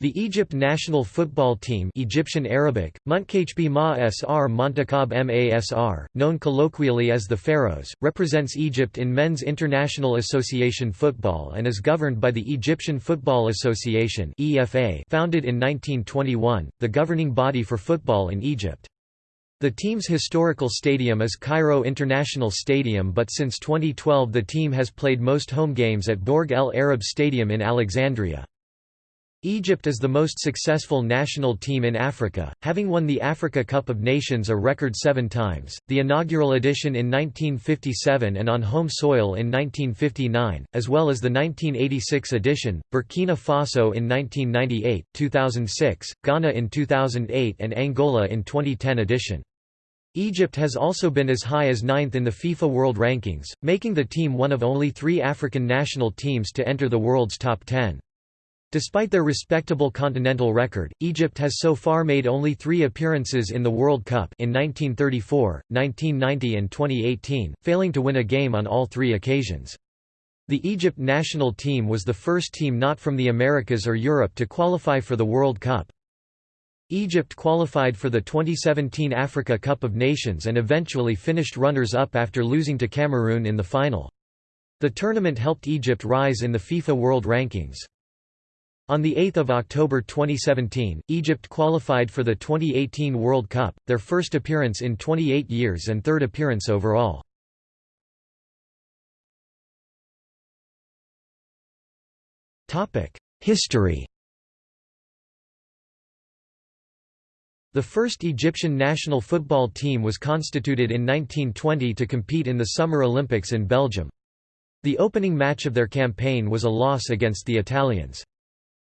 The Egypt national football team Egyptian Arabic, Munkhb Ma Montakab Masr, known colloquially as the Pharaohs, represents Egypt in Men's International Association football and is governed by the Egyptian Football Association EFA, founded in 1921, the governing body for football in Egypt. The team's historical stadium is Cairo International Stadium but since 2012 the team has played most home games at Borg El Arab Stadium in Alexandria. Egypt is the most successful national team in Africa, having won the Africa Cup of Nations a record seven times, the inaugural edition in 1957 and on home soil in 1959, as well as the 1986 edition, Burkina Faso in 1998, 2006, Ghana in 2008 and Angola in 2010 edition. Egypt has also been as high as ninth in the FIFA World Rankings, making the team one of only three African national teams to enter the world's top 10. Despite their respectable continental record, Egypt has so far made only three appearances in the World Cup in 1934, 1990 and 2018, failing to win a game on all three occasions. The Egypt national team was the first team not from the Americas or Europe to qualify for the World Cup. Egypt qualified for the 2017 Africa Cup of Nations and eventually finished runners-up after losing to Cameroon in the final. The tournament helped Egypt rise in the FIFA World Rankings. On 8 October 2017, Egypt qualified for the 2018 World Cup, their first appearance in 28 years and third appearance overall. History The first Egyptian national football team was constituted in 1920 to compete in the Summer Olympics in Belgium. The opening match of their campaign was a loss against the Italians.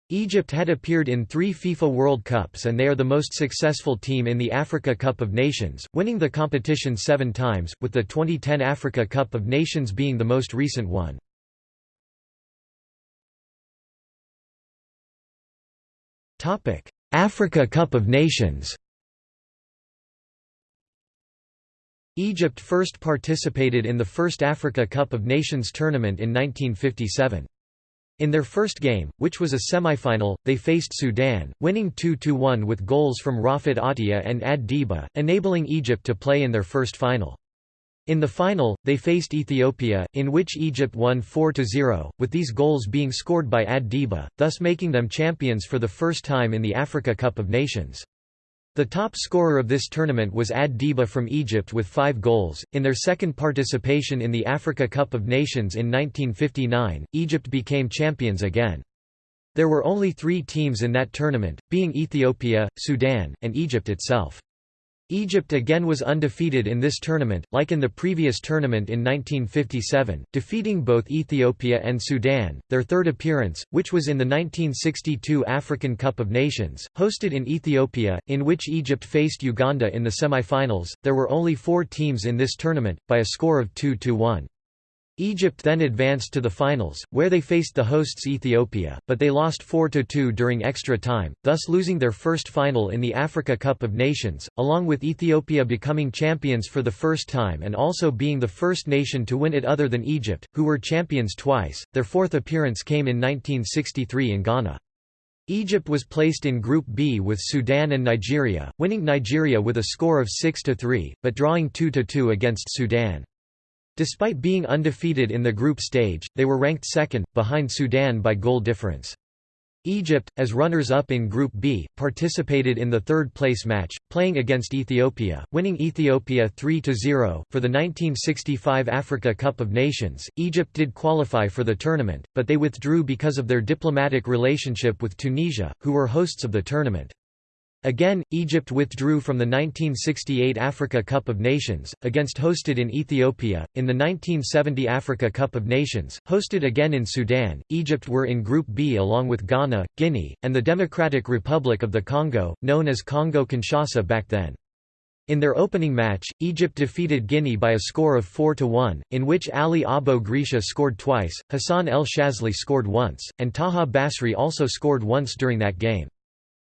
Egypt had appeared in three FIFA World Cups and they are the most successful team in the Africa Cup of Nations, winning the competition seven times, with the 2010 Africa Cup of Nations being the most recent one. Africa Cup of Nations Egypt first participated in the first Africa Cup of Nations tournament in 1957. In their first game, which was a semi-final, they faced Sudan, winning 2–1 with goals from Rafat Attia and Ad Diba, enabling Egypt to play in their first final. In the final, they faced Ethiopia, in which Egypt won 4–0, with these goals being scored by Ad Diba, thus making them champions for the first time in the Africa Cup of Nations. The top scorer of this tournament was Ad Diba from Egypt with five goals. In their second participation in the Africa Cup of Nations in 1959, Egypt became champions again. There were only three teams in that tournament, being Ethiopia, Sudan, and Egypt itself. Egypt again was undefeated in this tournament, like in the previous tournament in 1957, defeating both Ethiopia and Sudan, their third appearance, which was in the 1962 African Cup of Nations, hosted in Ethiopia, in which Egypt faced Uganda in the semi-finals. There were only four teams in this tournament, by a score of 2–1. Egypt then advanced to the finals, where they faced the hosts Ethiopia, but they lost 4–2 during extra time, thus losing their first final in the Africa Cup of Nations, along with Ethiopia becoming champions for the first time and also being the first nation to win it other than Egypt, who were champions twice. Their fourth appearance came in 1963 in Ghana. Egypt was placed in Group B with Sudan and Nigeria, winning Nigeria with a score of 6–3, but drawing 2–2 against Sudan. Despite being undefeated in the group stage, they were ranked second, behind Sudan by goal difference. Egypt, as runners-up in Group B, participated in the third-place match, playing against Ethiopia, winning Ethiopia 3–0. For the 1965 Africa Cup of Nations, Egypt did qualify for the tournament, but they withdrew because of their diplomatic relationship with Tunisia, who were hosts of the tournament. Again, Egypt withdrew from the 1968 Africa Cup of Nations, against hosted in Ethiopia. In the 1970 Africa Cup of Nations, hosted again in Sudan, Egypt were in Group B along with Ghana, Guinea, and the Democratic Republic of the Congo, known as Congo-Kinshasa back then. In their opening match, Egypt defeated Guinea by a score of 4–1, in which Ali Abo Grisha scored twice, Hassan El Shazly scored once, and Taha Basri also scored once during that game.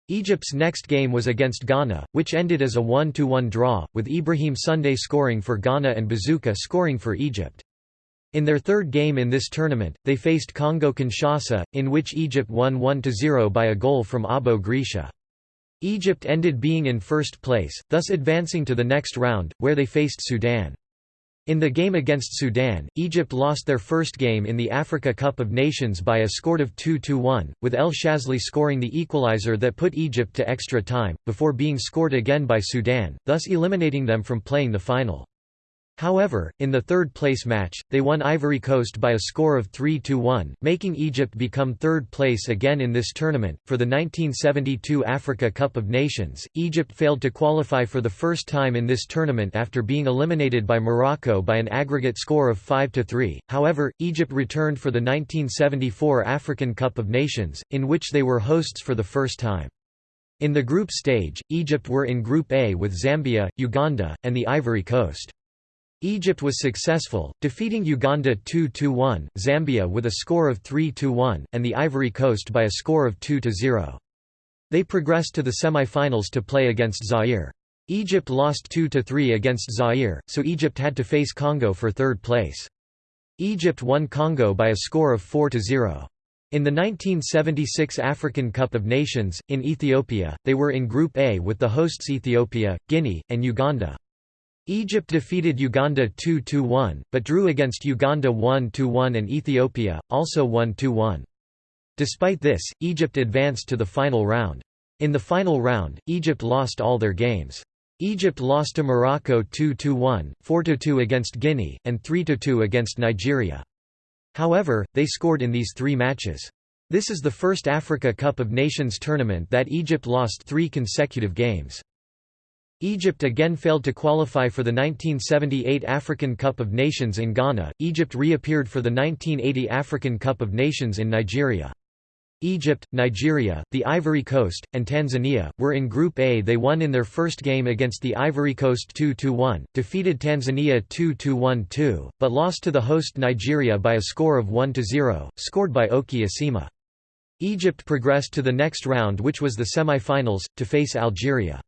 Egypt's next game was against Ghana, which ended as a 1–1 draw, with Ibrahim Sunday scoring for Ghana and Bazooka scoring for Egypt. In their third game in this tournament, they faced Congo-Kinshasa, in which Egypt won 1–0 by a goal from Abo Grisha. Egypt ended being in first place, thus advancing to the next round, where they faced Sudan. In the game against Sudan, Egypt lost their first game in the Africa Cup of Nations by a score of 2–1, with El Shazly scoring the equalizer that put Egypt to extra time, before being scored again by Sudan, thus eliminating them from playing the final. However, in the third-place match, they won Ivory Coast by a score of 3–1, making Egypt become third place again in this tournament. For the 1972 Africa Cup of Nations, Egypt failed to qualify for the first time in this tournament after being eliminated by Morocco by an aggregate score of 5–3. However, Egypt returned for the 1974 African Cup of Nations, in which they were hosts for the first time. In the group stage, Egypt were in Group A with Zambia, Uganda, and the Ivory Coast. Egypt was successful, defeating Uganda 2–1, Zambia with a score of 3–1, and the Ivory Coast by a score of 2–0. They progressed to the semi-finals to play against Zaire. Egypt lost 2–3 against Zaire, so Egypt had to face Congo for third place. Egypt won Congo by a score of 4–0. In the 1976 African Cup of Nations, in Ethiopia, they were in Group A with the hosts Ethiopia, Guinea, and Uganda. Egypt defeated Uganda 2–1, but drew against Uganda 1–1 and Ethiopia, also 1–1. Despite this, Egypt advanced to the final round. In the final round, Egypt lost all their games. Egypt lost to Morocco 2–1, 4–2 against Guinea, and 3–2 against Nigeria. However, they scored in these three matches. This is the first Africa Cup of Nations tournament that Egypt lost three consecutive games. Egypt again failed to qualify for the 1978 African Cup of Nations in Ghana. Egypt reappeared for the 1980 African Cup of Nations in Nigeria. Egypt, Nigeria, the Ivory Coast, and Tanzania, were in Group A. They won in their first game against the Ivory Coast 2–1, defeated Tanzania 2–1–2, but lost to the host Nigeria by a score of 1–0, scored by Oki Asima. Egypt progressed to the next round which was the semi-finals, to face Algeria.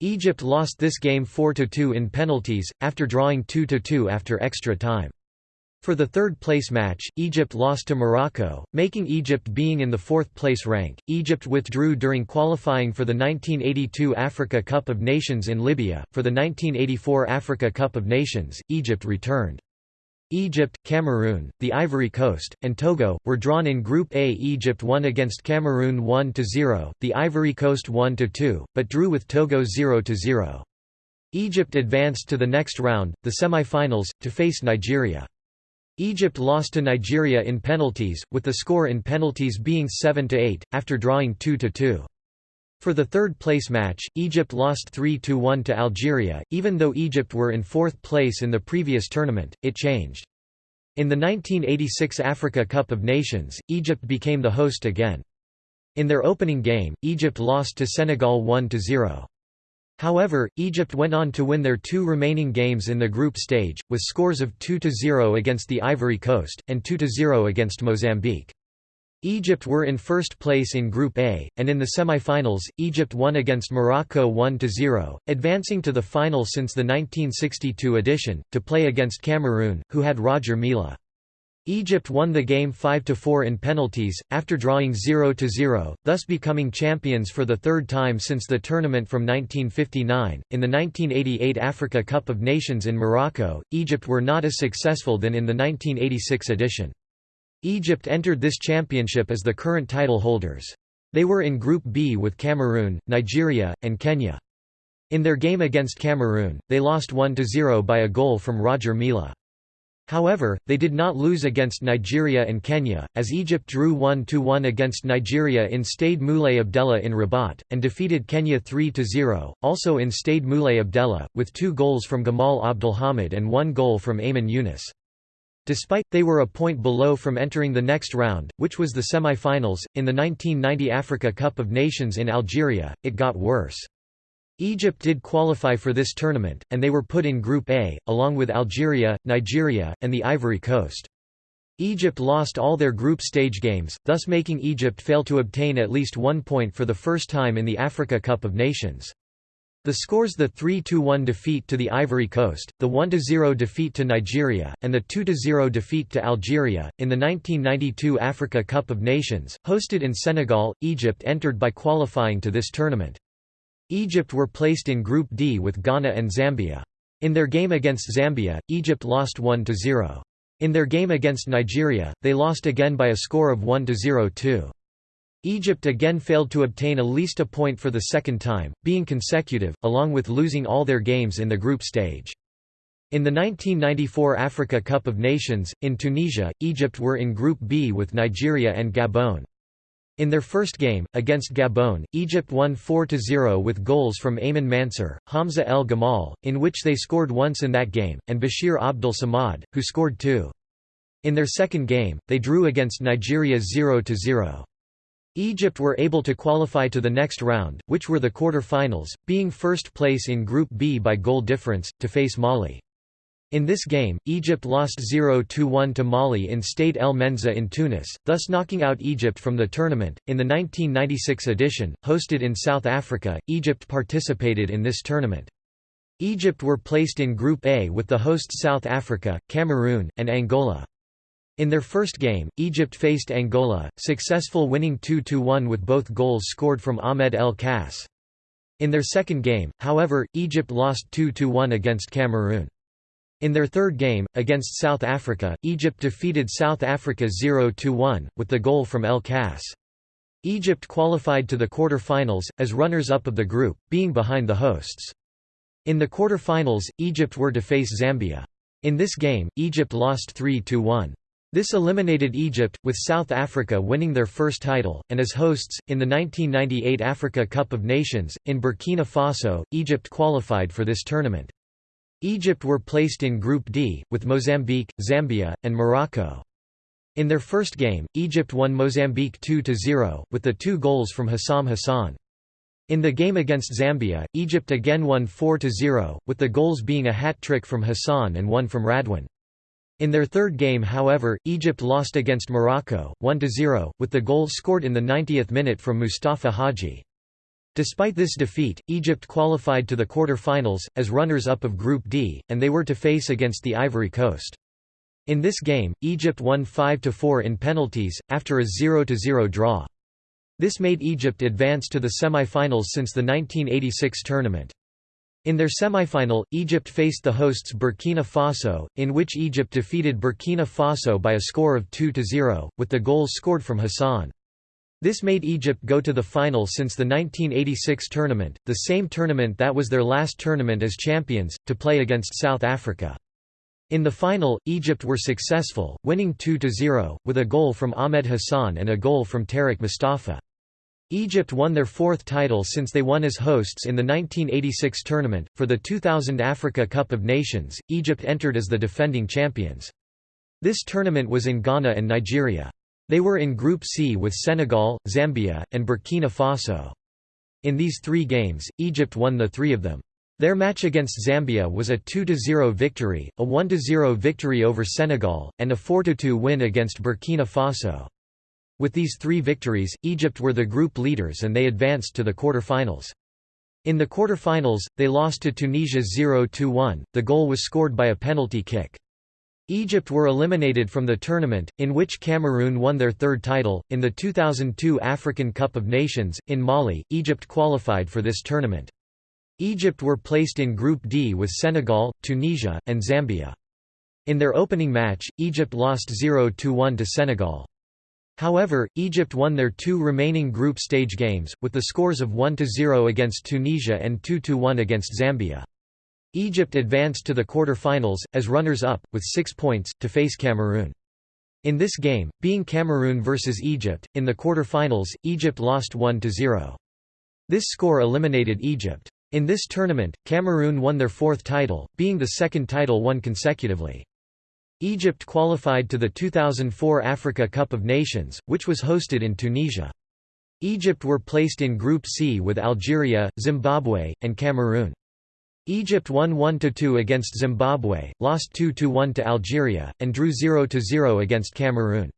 Egypt lost this game 4–2 in penalties, after drawing 2–2 after extra time. For the third-place match, Egypt lost to Morocco, making Egypt being in the fourth-place rank. Egypt withdrew during qualifying for the 1982 Africa Cup of Nations in Libya. For the 1984 Africa Cup of Nations, Egypt returned. Egypt, Cameroon, the Ivory Coast, and Togo, were drawn in Group A. Egypt won against Cameroon 1–0, the Ivory Coast 1–2, but drew with Togo 0–0. Egypt advanced to the next round, the semi-finals, to face Nigeria. Egypt lost to Nigeria in penalties, with the score in penalties being 7–8, after drawing 2–2. For the third-place match, Egypt lost 3–1 to Algeria, even though Egypt were in fourth place in the previous tournament, it changed. In the 1986 Africa Cup of Nations, Egypt became the host again. In their opening game, Egypt lost to Senegal 1–0. However, Egypt went on to win their two remaining games in the group stage, with scores of 2–0 against the Ivory Coast, and 2–0 against Mozambique. Egypt were in first place in Group A, and in the semi-finals, Egypt won against Morocco 1–0, advancing to the final since the 1962 edition, to play against Cameroon, who had Roger Milla. Egypt won the game 5–4 in penalties, after drawing 0–0, thus becoming champions for the third time since the tournament from 1959. In the 1988 Africa Cup of Nations in Morocco, Egypt were not as successful than in the 1986 edition. Egypt entered this championship as the current title holders. They were in Group B with Cameroon, Nigeria, and Kenya. In their game against Cameroon, they lost 1–0 by a goal from Roger Milla. However, they did not lose against Nigeria and Kenya, as Egypt drew 1–1 against Nigeria in Stade Moulay Abdellah in Rabat, and defeated Kenya 3–0, also in Stade Moulay Abdellah, with two goals from Gamal Abdelhamid and one goal from Ayman Younis. Despite, they were a point below from entering the next round, which was the semi-finals. In the 1990 Africa Cup of Nations in Algeria, it got worse. Egypt did qualify for this tournament, and they were put in Group A, along with Algeria, Nigeria, and the Ivory Coast. Egypt lost all their group stage games, thus making Egypt fail to obtain at least one point for the first time in the Africa Cup of Nations. The scores the 3–1 defeat to the Ivory Coast, the 1–0 defeat to Nigeria, and the 2–0 defeat to Algeria. In the 1992 Africa Cup of Nations, hosted in Senegal, Egypt entered by qualifying to this tournament. Egypt were placed in Group D with Ghana and Zambia. In their game against Zambia, Egypt lost 1–0. In their game against Nigeria, they lost again by a score of 1–0 too. Egypt again failed to obtain at least a point for the second time, being consecutive, along with losing all their games in the group stage. In the 1994 Africa Cup of Nations, in Tunisia, Egypt were in Group B with Nigeria and Gabon. In their first game, against Gabon, Egypt won 4–0 with goals from Ayman Mansour, Hamza El Gamal, in which they scored once in that game, and Bashir Abdul Samad, who scored two. In their second game, they drew against Nigeria 0–0. Egypt were able to qualify to the next round, which were the quarter-finals, being first place in Group B by goal difference, to face Mali. In this game, Egypt lost 0–1 to Mali in Stade El Menzah in Tunis, thus knocking out Egypt from the tournament. In the 1996 edition, hosted in South Africa, Egypt participated in this tournament. Egypt were placed in Group A with the hosts South Africa, Cameroon, and Angola. In their first game, Egypt faced Angola, successful winning 2–1 with both goals scored from Ahmed El Kass. In their second game, however, Egypt lost 2–1 against Cameroon. In their third game, against South Africa, Egypt defeated South Africa 0–1, with the goal from El Kass. Egypt qualified to the quarter-finals, as runners-up of the group, being behind the hosts. In the quarter-finals, Egypt were to face Zambia. In this game, Egypt lost 3–1. This eliminated Egypt, with South Africa winning their first title, and as hosts, in the 1998 Africa Cup of Nations, in Burkina Faso, Egypt qualified for this tournament. Egypt were placed in Group D, with Mozambique, Zambia, and Morocco. In their first game, Egypt won Mozambique 2–0, with the two goals from Hossam Hassan. In the game against Zambia, Egypt again won 4–0, with the goals being a hat-trick from Hassan and one from Radwan. In their third game however, Egypt lost against Morocco, 1–0, with the goal scored in the 90th minute from Mustafa Hadji. Despite this defeat, Egypt qualified to the quarter-finals, as runners-up of Group D, and they were to face against the Ivory Coast. In this game, Egypt won 5–4 in penalties, after a 0–0 draw. This made Egypt advance to the semi-finals since the 1986 tournament. In their semifinal, Egypt faced the hosts Burkina Faso, in which Egypt defeated Burkina Faso by a score of 2–0, with the goals scored from Hassan. This made Egypt go to the final since the 1986 tournament, the same tournament that was their last tournament as champions, to play against South Africa. In the final, Egypt were successful, winning 2–0, with a goal from Ahmed Hassan and a goal from Tariq Mustafa. Egypt won their fourth title since they won as hosts in the 1986 tournament. For the 2000 Africa Cup of Nations, Egypt entered as the defending champions. This tournament was in Ghana and Nigeria. They were in Group C with Senegal, Zambia, and Burkina Faso. In these three games, Egypt won the three of them. Their match against Zambia was a 2–0 victory, a 1–0 victory over Senegal, and a 4–2 win against Burkina Faso. With these three victories, Egypt were the group leaders and they advanced to the quarter-finals. In the quarter-finals, they lost to Tunisia 0–1, the goal was scored by a penalty kick. Egypt were eliminated from the tournament, in which Cameroon won their third title. In the 2002 African Cup of Nations, in Mali, Egypt qualified for this tournament. Egypt were placed in Group D with Senegal, Tunisia, and Zambia. In their opening match, Egypt lost 0–1 to Senegal. However, Egypt won their two remaining group stage games, with the scores of 1–0 against Tunisia and 2–1 against Zambia. Egypt advanced to the quarter-finals, as runners-up, with six points, to face Cameroon. In this game, being Cameroon versus Egypt, in the quarter-finals, Egypt lost 1–0. This score eliminated Egypt. In this tournament, Cameroon won their fourth title, being the second title won consecutively. Egypt qualified to the 2004 Africa Cup of Nations, which was hosted in Tunisia. Egypt were placed in Group C with Algeria, Zimbabwe, and Cameroon. Egypt won 1–2 against Zimbabwe, lost 2–1 to Algeria, and drew 0–0 against Cameroon.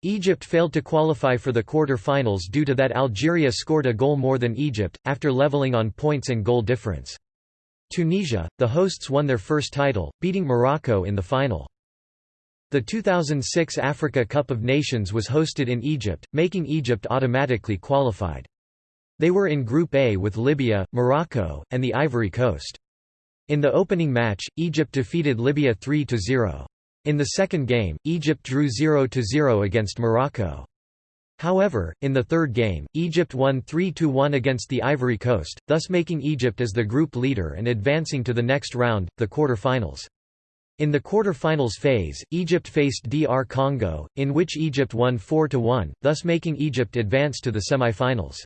Egypt failed to qualify for the quarter-finals due to that Algeria scored a goal more than Egypt, after leveling on points and goal difference. Tunisia, the hosts won their first title, beating Morocco in the final. The 2006 Africa Cup of Nations was hosted in Egypt, making Egypt automatically qualified. They were in Group A with Libya, Morocco, and the Ivory Coast. In the opening match, Egypt defeated Libya 3–0. In the second game, Egypt drew 0–0 against Morocco. However, in the third game, Egypt won 3–1 against the Ivory Coast, thus making Egypt as the group leader and advancing to the next round, the quarter-finals. In the quarter-finals phase, Egypt faced DR Congo, in which Egypt won 4–1, thus making Egypt advance to the semi-finals.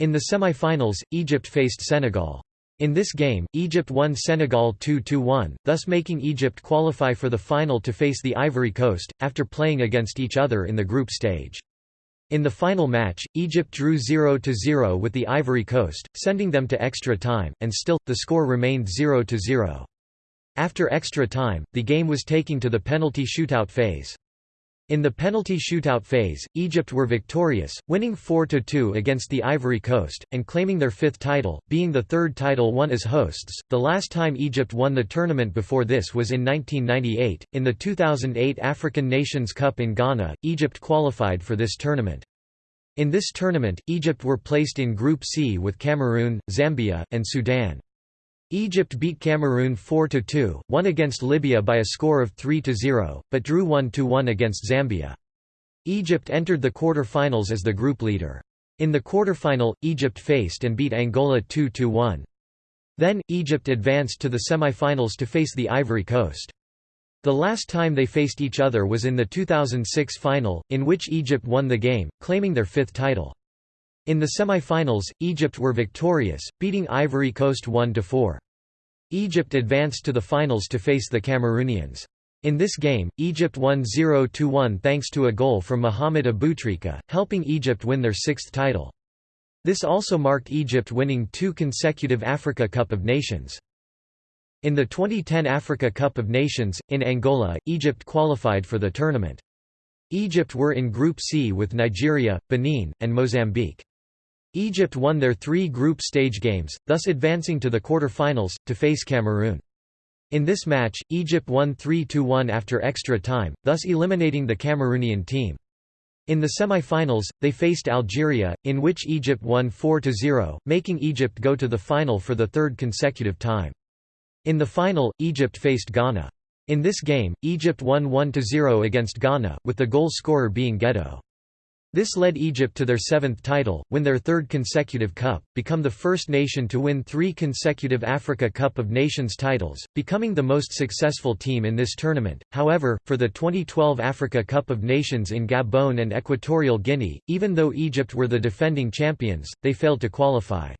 In the semi-finals, Egypt faced Senegal. In this game, Egypt won Senegal 2–1, thus making Egypt qualify for the final to face the Ivory Coast, after playing against each other in the group stage. In the final match, Egypt drew 0–0 with the Ivory Coast, sending them to extra time, and still, the score remained 0–0. After extra time, the game was taking to the penalty shootout phase. In the penalty shootout phase, Egypt were victorious, winning 4–2 against the Ivory Coast, and claiming their fifth title, being the third title won as hosts. The last time Egypt won the tournament before this was in 1998. In the 2008 African Nations Cup in Ghana, Egypt qualified for this tournament. In this tournament, Egypt were placed in Group C with Cameroon, Zambia, and Sudan. Egypt beat Cameroon 4–2, won against Libya by a score of 3–0, but drew 1–1 against Zambia. Egypt entered the quarter-finals as the group leader. In the quarter-final, Egypt faced and beat Angola 2–1. Then, Egypt advanced to the semi-finals to face the Ivory Coast. The last time they faced each other was in the 2006 final, in which Egypt won the game, claiming their fifth title. In the semi-finals, Egypt were victorious, beating Ivory Coast 1–4. Egypt advanced to the finals to face the Cameroonians. In this game, Egypt won 0–1 thanks to a goal from Mohamed Aboutrika, helping Egypt win their sixth title. This also marked Egypt winning two consecutive Africa Cup of Nations. In the 2010 Africa Cup of Nations, in Angola, Egypt qualified for the tournament. Egypt were in Group C with Nigeria, Benin, and Mozambique. Egypt won their three group stage games, thus advancing to the quarter-finals, to face Cameroon. In this match, Egypt won 3–1 after extra time, thus eliminating the Cameroonian team. In the semi-finals, they faced Algeria, in which Egypt won 4–0, making Egypt go to the final for the third consecutive time. In the final, Egypt faced Ghana. In this game, Egypt won 1–0 against Ghana, with the goal scorer being Gedo. This led Egypt to their seventh title, win their third consecutive cup, become the first nation to win three consecutive Africa Cup of Nations titles, becoming the most successful team in this tournament. However, for the 2012 Africa Cup of Nations in Gabon and Equatorial Guinea, even though Egypt were the defending champions, they failed to qualify.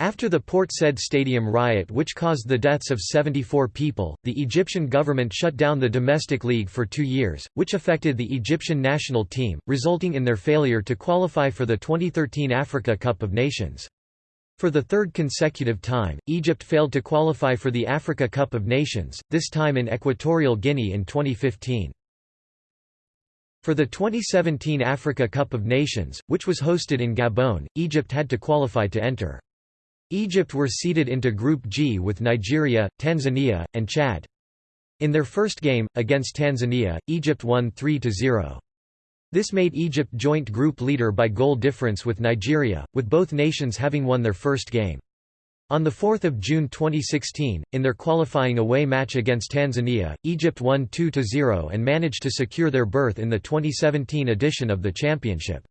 After the Port Said Stadium riot which caused the deaths of 74 people, the Egyptian government shut down the domestic league for two years, which affected the Egyptian national team, resulting in their failure to qualify for the 2013 Africa Cup of Nations. For the third consecutive time, Egypt failed to qualify for the Africa Cup of Nations, this time in Equatorial Guinea in 2015. For the 2017 Africa Cup of Nations, which was hosted in Gabon, Egypt had to qualify to enter. Egypt were seeded into Group G with Nigeria, Tanzania, and Chad. In their first game, against Tanzania, Egypt won 3–0. This made Egypt joint group leader by goal difference with Nigeria, with both nations having won their first game. On 4 June 2016, in their qualifying away match against Tanzania, Egypt won 2–0 and managed to secure their berth in the 2017 edition of the championship.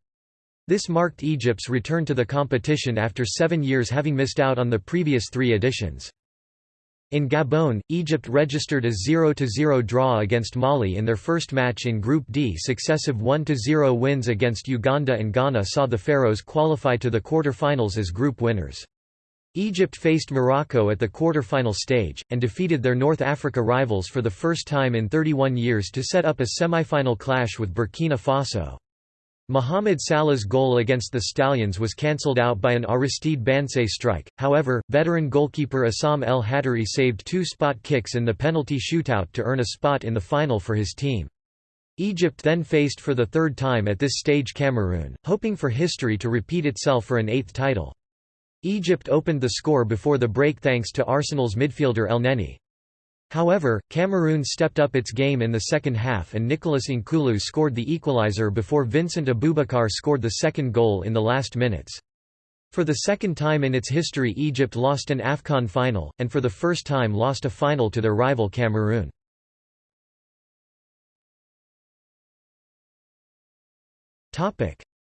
This marked Egypt's return to the competition after seven years having missed out on the previous three editions. In Gabon, Egypt registered a 0–0 draw against Mali in their first match in Group D. Successive 1–0 wins against Uganda and Ghana saw the Pharaohs qualify to the quarter-finals as group winners. Egypt faced Morocco at the quarter-final stage, and defeated their North Africa rivals for the first time in 31 years to set up a semi-final clash with Burkina Faso. Mohamed Salah's goal against the Stallions was cancelled out by an Aristide Bancé strike, however, veteran goalkeeper Essam El Hadary saved two spot kicks in the penalty shootout to earn a spot in the final for his team. Egypt then faced for the third time at this stage Cameroon, hoping for history to repeat itself for an eighth title. Egypt opened the score before the break thanks to Arsenal's midfielder Elneny. However, Cameroon stepped up its game in the second half and Nicolas Nkoulou scored the equaliser before Vincent Aboubakar scored the second goal in the last minutes. For the second time in its history Egypt lost an AFCON final, and for the first time lost a final to their rival Cameroon.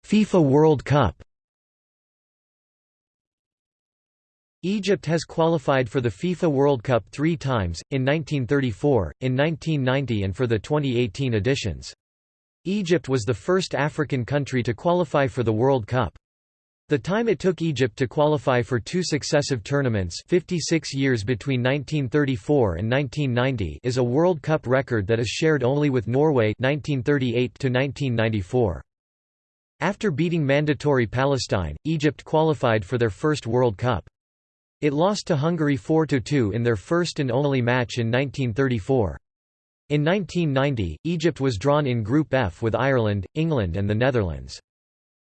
FIFA World Cup Egypt has qualified for the FIFA World Cup three times, in 1934, in 1990 and for the 2018 editions. Egypt was the first African country to qualify for the World Cup. The time it took Egypt to qualify for two successive tournaments 56 years between 1934 and 1990 is a World Cup record that is shared only with Norway 1938 -1994. After beating mandatory Palestine, Egypt qualified for their first World Cup. It lost to Hungary 4–2 in their first and only match in 1934. In 1990, Egypt was drawn in Group F with Ireland, England and the Netherlands.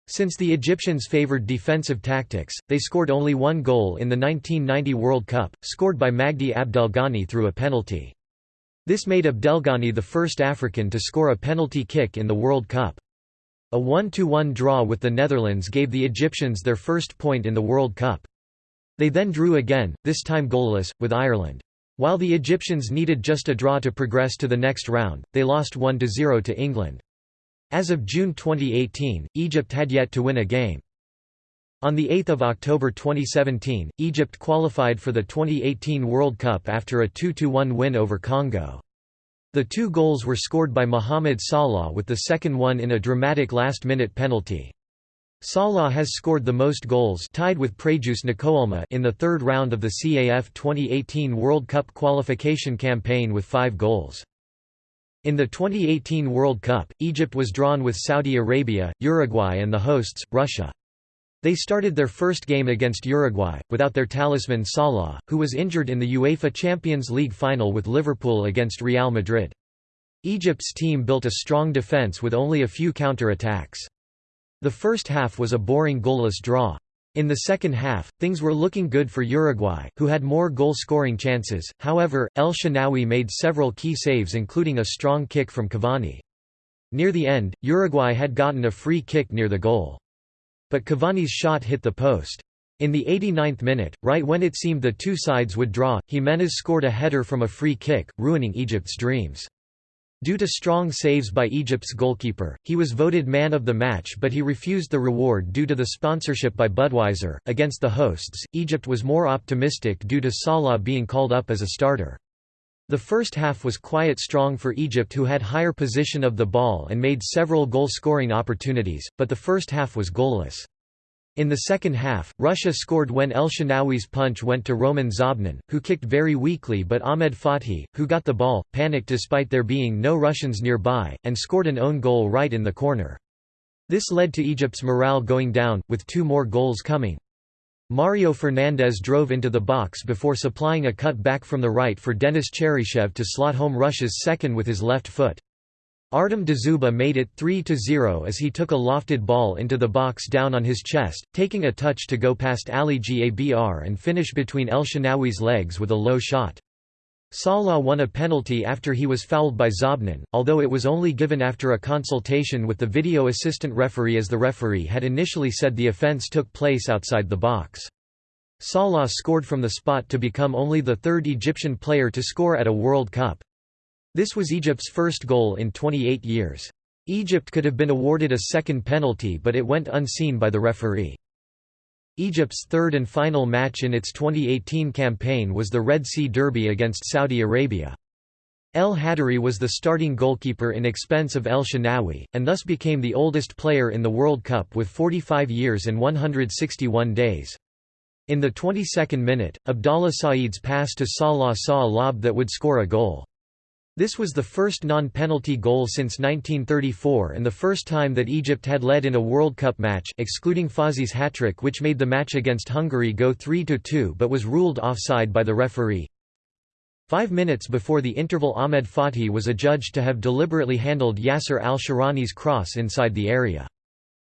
Since the Egyptians favoured defensive tactics, they scored only one goal in the 1990 World Cup, scored by Magdi Abdelghani through a penalty. This made Abdelghani the first African to score a penalty kick in the World Cup. A 1–1 draw with the Netherlands gave the Egyptians their first point in the World Cup. They then drew again, this time goalless, with Ireland. While the Egyptians needed just a draw to progress to the next round, they lost 1–0 to England. As of June 2018, Egypt had yet to win a game. On 8 October 2017, Egypt qualified for the 2018 World Cup after a 2–1 win over Congo. The two goals were scored by Mohamed Salah with the second one in a dramatic last-minute penalty. Salah has scored the most goals tied with Préjuce Nakoulma in the third round of the CAF 2018 World Cup qualification campaign with five goals. In the 2018 World Cup, Egypt was drawn with Saudi Arabia, Uruguay and the hosts, Russia. They started their first game against Uruguay, without their talisman Salah, who was injured in the UEFA Champions League final with Liverpool against Real Madrid. Egypt's team built a strong defence with only a few counter-attacks. The first half was a boring goalless draw. In the second half, things were looking good for Uruguay, who had more goal-scoring chances, however, El Shenawy made several key saves including a strong kick from Cavani. Near the end, Uruguay had gotten a free kick near the goal. But Cavani's shot hit the post. In the 89th minute, right when it seemed the two sides would draw, Giménez scored a header from a free kick, ruining Egypt's dreams. Due to strong saves by Egypt's goalkeeper, he was voted man of the match but he refused the reward due to the sponsorship by Budweiser. Against the hosts, Egypt was more optimistic due to Salah being called up as a starter. The first half was quiet strong for Egypt who had higher position of the ball and made several goal-scoring opportunities, but the first half was goalless. In the second half, Russia scored when El Shenawy's punch went to Roman Zobnin, who kicked very weakly but Ahmed Fathi, who got the ball, panicked despite there being no Russians nearby, and scored an own goal right in the corner. This led to Egypt's morale going down, with two more goals coming. Mario Fernandes drove into the box before supplying a cut back from the right for Denis Cheryshev to slot home Russia's second with his left foot. Artem Dzyuba made it 3–0 as he took a lofted ball into the box down on his chest, taking a touch to go past Ali Gabr and finish between El Shenawy's legs with a low shot. Salah won a penalty after he was fouled by Zobnin, although it was only given after a consultation with the video assistant referee as the referee had initially said the offence took place outside the box. Salah scored from the spot to become only the third Egyptian player to score at a World Cup. This was Egypt's first goal in 28 years. Egypt could have been awarded a second penalty but it went unseen by the referee. Egypt's third and final match in its 2018 campaign was the Red Sea Derby against Saudi Arabia. El Hadary was the starting goalkeeper in expense of El Shenawy, and thus became the oldest player in the World Cup with 45 years and 161 days. In the 22nd minute, Abdallah Saeed's pass to Salah saw a lob that would score a goal. This was the first non-penalty goal since 1934 and the first time that Egypt had led in a World Cup match excluding Fawzi's hat-trick which made the match against Hungary go 3–2 but was ruled offside by the referee. Five minutes before the interval Ahmed Fathi was adjudged to have deliberately handled Yasser al-Shahrani's cross inside the area.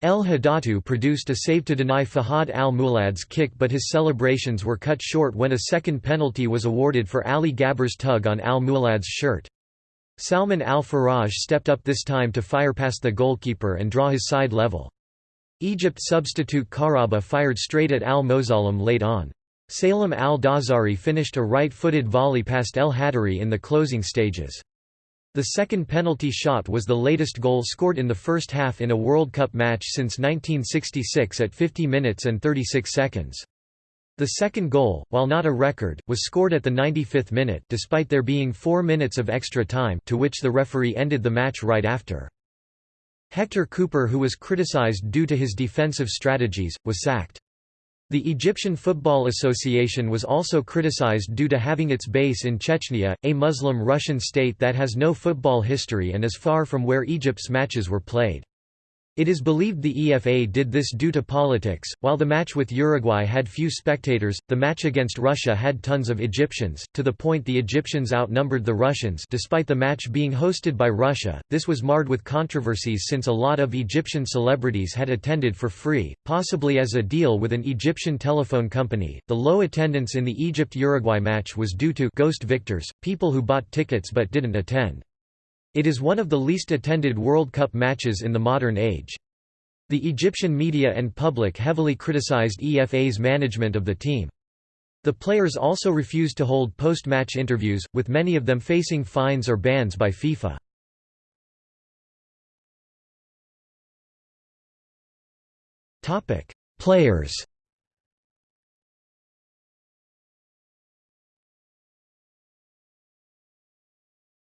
El Hadary produced a save to deny Fahad al-Muwallad's kick but his celebrations were cut short when a second penalty was awarded for Ali Gabr's tug on al-Muwallad's shirt. Salman al-Faraj stepped up this time to fire past the goalkeeper and draw his side level. Egypt substitute Kahraba fired straight at al-Mosailem late on. Salem al-Dawsari finished a right-footed volley past El Hadary in the closing stages. The second penalty shot was the latest goal scored in the first half in a World Cup match since 1966 at 50 minutes and 36 seconds. The second goal, while not a record, was scored at the 95th minute despite there being four minutes of extra time to which the referee ended the match right after. Héctor Cúper who was criticized due to his defensive strategies, was sacked. The Egyptian Football Association was also criticized due to having its base in Chechnya, a Muslim Russian state that has no football history and is far from where Egypt's matches were played. It is believed the EFA did this due to politics. While the match with Uruguay had few spectators, the match against Russia had tons of Egyptians, to the point the Egyptians outnumbered the Russians despite the match being hosted by Russia. This was marred with controversies since a lot of Egyptian celebrities had attended for free, possibly as a deal with an Egyptian telephone company. The low attendance in the Egypt Uruguay match was due to ghost victors, people who bought tickets but didn't attend. It is one of the least attended World Cup matches in the modern age. The Egyptian media and public heavily criticized EFA's management of the team. The players also refused to hold post-match interviews, with many of them facing fines or bans by FIFA. Players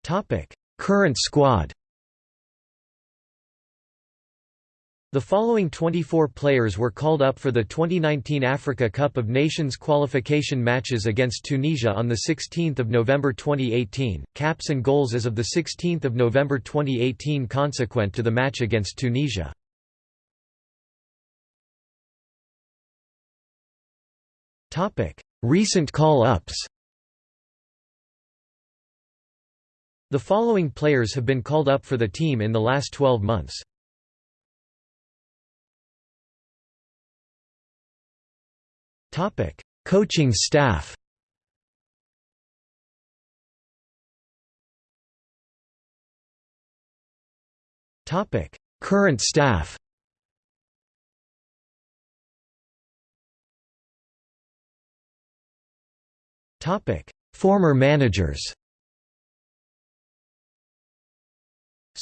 Topic: Current squad. The following 24 players were called up for the 2019 Africa Cup of Nations qualification matches against Tunisia on 16 November 2018, caps and goals as of 16 November 2018 consequent to the match against Tunisia. Recent call-ups The following players have been called up for the team in the last 12 months. Topic: Coaching staff. Topic: Current staff. Topic: Former managers.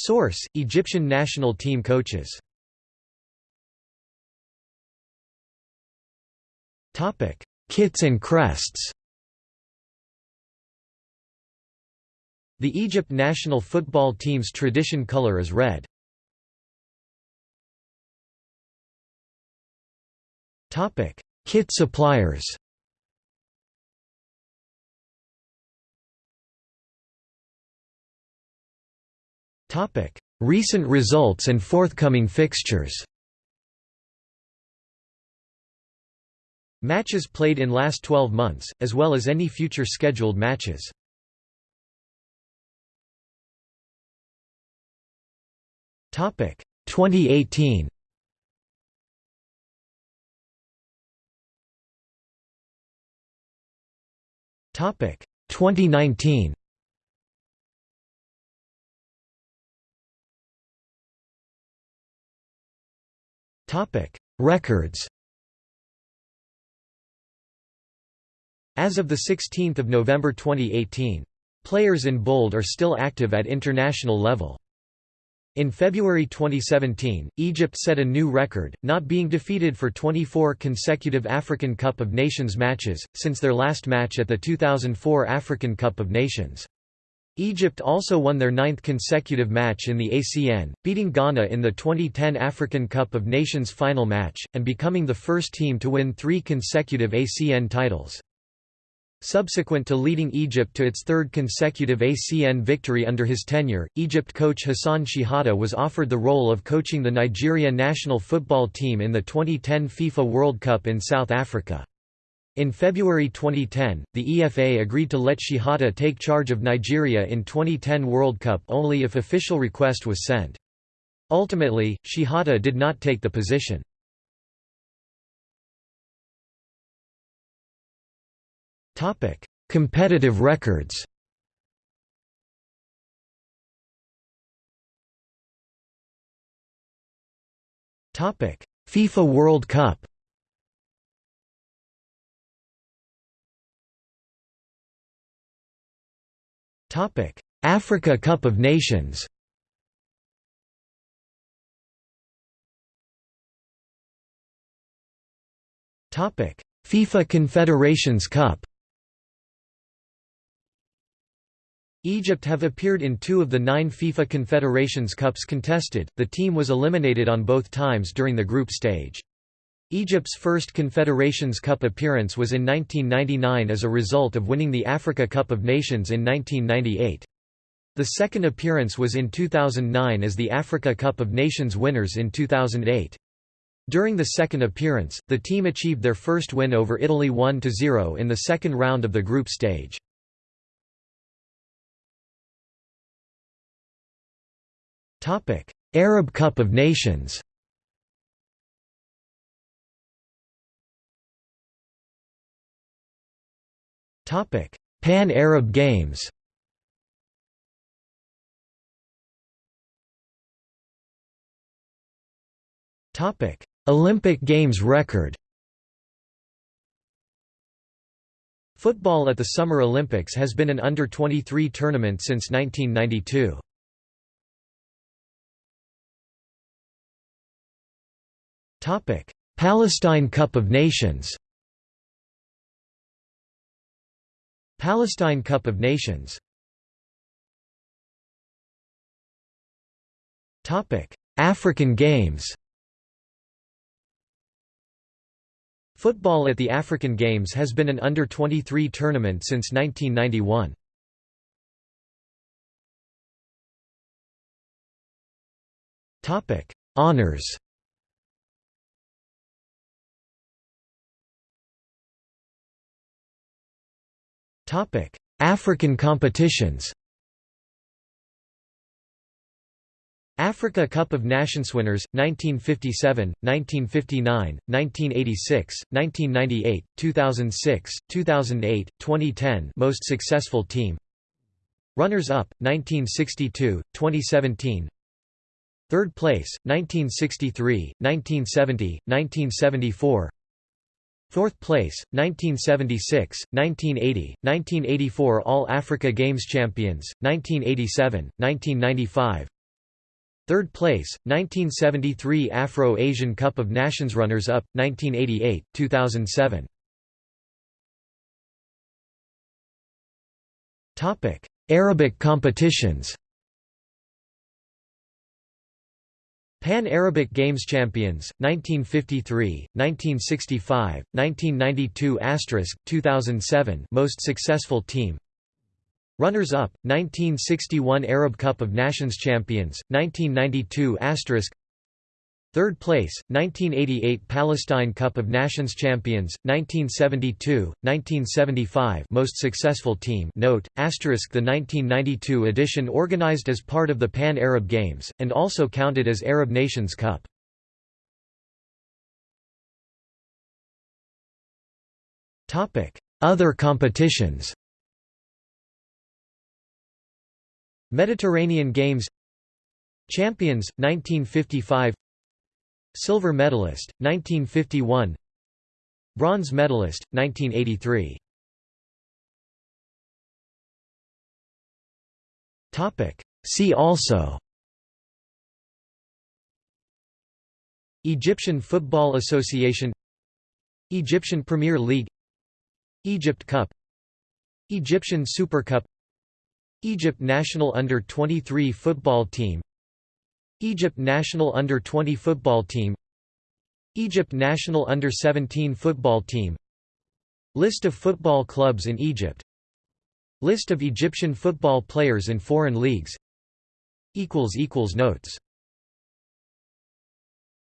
Source: Egyptian national team coaches. Topic: Kits and crests. The Egypt national football team's tradition color is red. Topic: Kit suppliers. Recent results and forthcoming fixtures. Matches played in last 12 months, as well as any future scheduled matches. Topic 2018. Topic 2019. Topic: Records. As of the 16th of November 2018, players in bold are still active at international level. In February 2017, Egypt set a new record, not being defeated for 24 consecutive African Cup of Nations matches, since their last match at the 2004 African Cup of Nations. Egypt also won their ninth consecutive match in the ACN, beating Ghana in the 2010 African Cup of Nations final match, and becoming the first team to win three consecutive ACN titles. Subsequent to leading Egypt to its third consecutive ACN victory under his tenure, Egypt coach Hassan Shehata was offered the role of coaching the Nigeria national football team in the 2010 FIFA World Cup in South Africa. In February 2010, the EFA agreed to let Shehata take charge of Nigeria in 2010 World Cup only if official request was sent. Ultimately, Shehata did not take the position. Topic: Competitive records Topic: FIFA World Cup Africa Cup of Nations FIFA Confederations Cup Egypt have appeared in two of the nine FIFA Confederations Cups contested, the team was eliminated on both times during the group stage. Egypt's first Confederations Cup appearance was in 1999 as a result of winning the Africa Cup of Nations in 1998. The second appearance was in 2009 as the Africa Cup of Nations winners in 2008. During the second appearance, the team achieved their first win over Italy 1–0 in the second round of the group stage. Arab Cup of Nations. Pan-Arab Games. Topic: Olympic Games record. Football at the Summer Olympics has been an under-23 tournament since 1992. Topic: Palestine Cup of Nations. Palestine Cup of Nations. African Games. Football at the African Games has been an under-23 tournament since 1991. Topic: African competitions. Africa Cup of Nations winners 1957, 1959, 1986, 1998, 2006, 2008, 2010 most successful team Runners up 1962, 2017 Third place 1963, 1970, 1974 Fourth place, 1976, 1980, 1984 All-Africa Games champions, 1987, 1995 Third place, 1973 Afro-Asian Cup of Nations runners-up, 1988, 2007 Arabic competitions Pan-Arabic Games champions 1953, 1965, 1992 2007 most successful team. Runners-up 1961 Arab Cup of Nations champions 1992 Third place, 1988 Palestine Cup of Nations champions, 1972, 1975 most successful team note, asterisk the 1992 edition organized as part of the Pan-Arab Games, and also counted as Arab Nations Cup. Other competitions Mediterranean Games Champions, 1955 Silver medalist, 1951 Bronze medalist, 1983 See also. Egyptian Football Association. Egyptian Premier League. Egypt Cup. Egyptian Super Cup. Egypt national under-23 football team Egypt national under-20 football team Egypt national under-17 football team List of football clubs in Egypt List of Egyptian football players in foreign leagues Notes